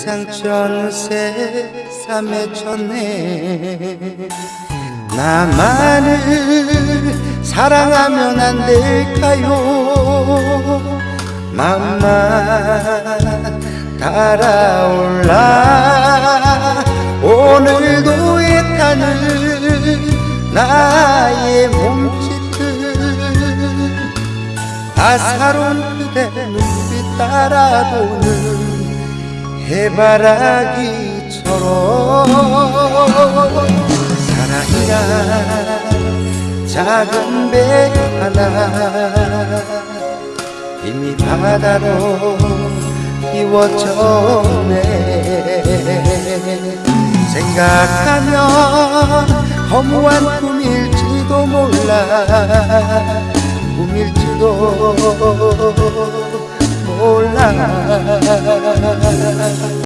세상 전세 삼에 쳤네. 나만을 사랑하면 안 될까요? 맘만 달아올라. 오늘도 애타는 나의 몸짓들 아사로운 그대 눈빛 따라도는 해바라기처럼 사랑이란 작은 배 하나 이미 바다로 이워졌네. 생각하면 허무한 꿈일지도 몰라. 꿈일지도 몰라